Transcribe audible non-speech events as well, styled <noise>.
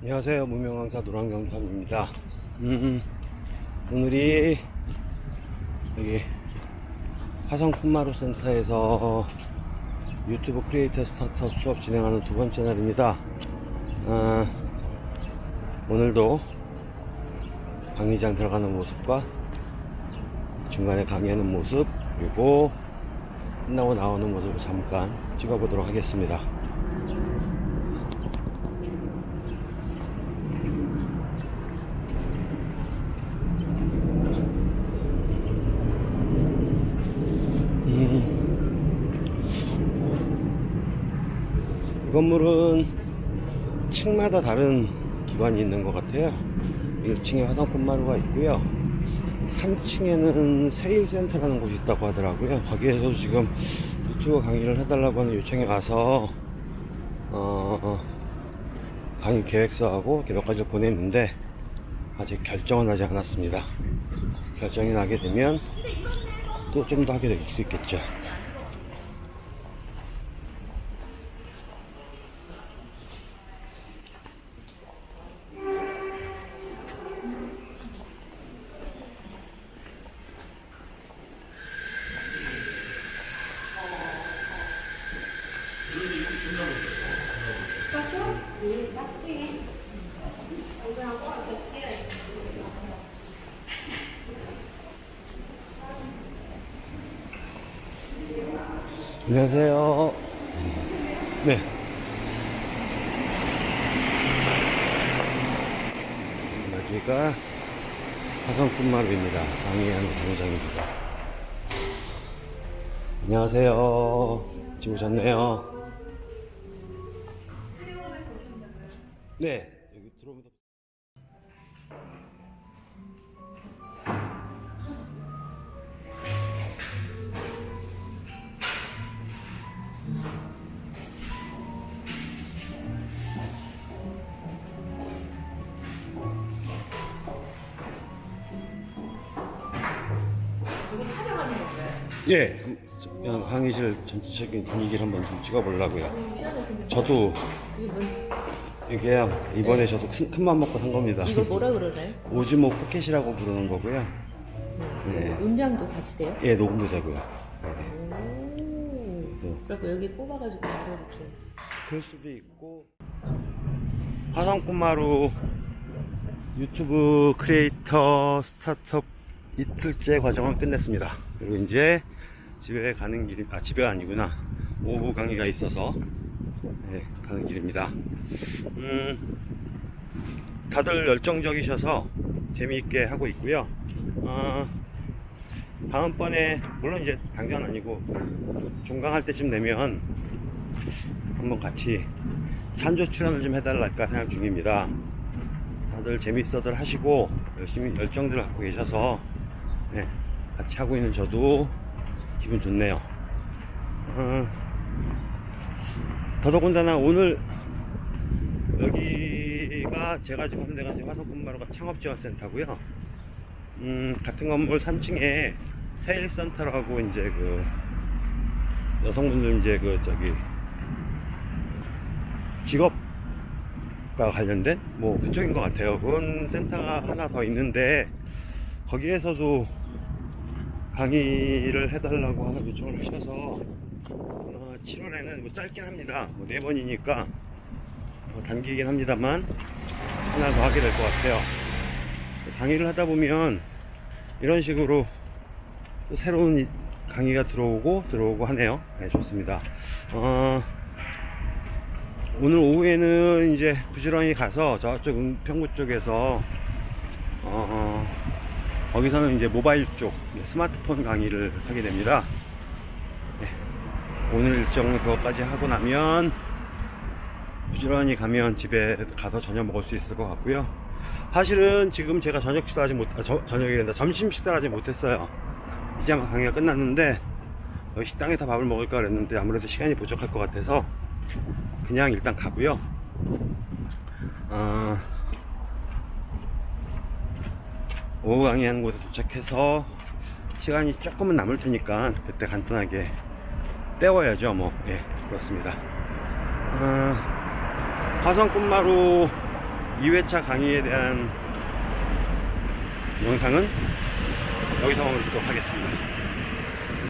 안녕하세요. 무명강사 노랑경삼입니다. 음, 오늘이 여기 화성 쿤마루 센터에서 유튜브 creator startup 수업 진행하는 두 번째 날입니다. 아, 오늘도 강의장 들어가는 모습과 중간에 강의하는 모습 그리고 끝나고 나오는 모습을 잠깐 찍어보도록 하겠습니다 이 건물은 층마다 다른 기관이 있는 것 같아요. 1층에 화장품마루가 있고요. 3층에는 세일센터라는 곳이 있다고 하더라고요. 거기에서 지금 유튜브 강의를 해달라고 하는 요청이 와서 어, 강의 계획서하고 몇 가지를 보냈는데 아직 결정은 나지 않았습니다. 결정이 나게 되면 또 좀 더 하게 될 수도 있겠죠 안녕하세요. 네. 여기가 화성꾼마루입니다. 강의하는 강의장입니다. 안녕하세요. 지금 오셨네요. 네. 여기 들어오면서. 여기 촬영하는 건가요? 예. 저- 그냥 강의실 전체적인 분위기를 한번 좀 찍어보려고요. 생겼 저도 이게요. 이번에 저도 큰, 큰맘 먹고 산 겁니다. 이거 뭐라 그러나요? <laughs> 오즈모 포켓이라고 부르는 거고요. 네. 음량도 같이 돼요? 예, 녹음도 되고요. 네. 오. 그래갖고 여기 뽑아가지고 이렇게. 그럴 수도 있고. 화성꾼마루 유튜브 크리에이터 스타트업 이틀째 과정을 끝냈습니다. 그리고 이제 집에 가는 길, 아, 집에가 아니구나. 오후 강의가 있어서, 네, 가는 길입니다. 음, 다들 열정적이셔서 재미있게 하고 있고요. 어, 다음번에, 물론 이제 당장 아니고, 종강할 때쯤 되면 한번 같이 찬조 출연을 좀 해달랄까 생각 중입니다. 다들 재밌어들 하시고 열심히 열정들 갖고 계셔서 네, 같이 하고 있는 저도 기분 좋네요. 어, 더더군다나 오늘 여기가 제가 지금 함대가 화성군마루가 창업지원센터고요. 음, 같은 건물 3층에 세일센터라고 이제 그 여성분들 이제 그 저기 직업과 관련된 뭐 그쪽인 것 같아요. 그런 센터가 하나 더 있는데 거기에서도 강의를 해달라고 하는 요청을 하셔서 어, 7월에는 뭐 짧긴 합니다. 뭐네 번이니까 어, 단기이긴 합니다만 하나 더 하게 될 것 같아요. 강의를 하다 보면 이런 식으로 또 새로운 이- 강의가 들어오고 들어오고 하네요. 네, 좋습니다. 어, 오늘 오후에는 이제 부지런히 가서 저쪽 은평구 쪽에서 어, 어, 거기서는 이제 모바일 쪽 스마트폰 강의를 하게 됩니다. 네, 오늘 일정은 그것까지 하고 나면 부지런히 가면 집에 가서 저녁 먹을 수 있을 것 같고요. 사실은 지금 제가 저녁 식사하지 못, 아, 저, 저녁이 된다. 점심 식사하지 못했어요. 이제 아마 강의가 끝났는데 여기 식당에서 밥을 먹을까 그랬는데 아무래도 시간이 부족할 것 같아서 그냥 일단 가고요. 어, 오후 강의하는 곳에 도착해서 시간이 조금은 남을 테니까 그때 간단하게 때워야죠. 뭐, 예, 그렇습니다. 어, 화성꽃마루 2회차 강의에 대한 영상은 여기서 마무리하도록 하겠습니다.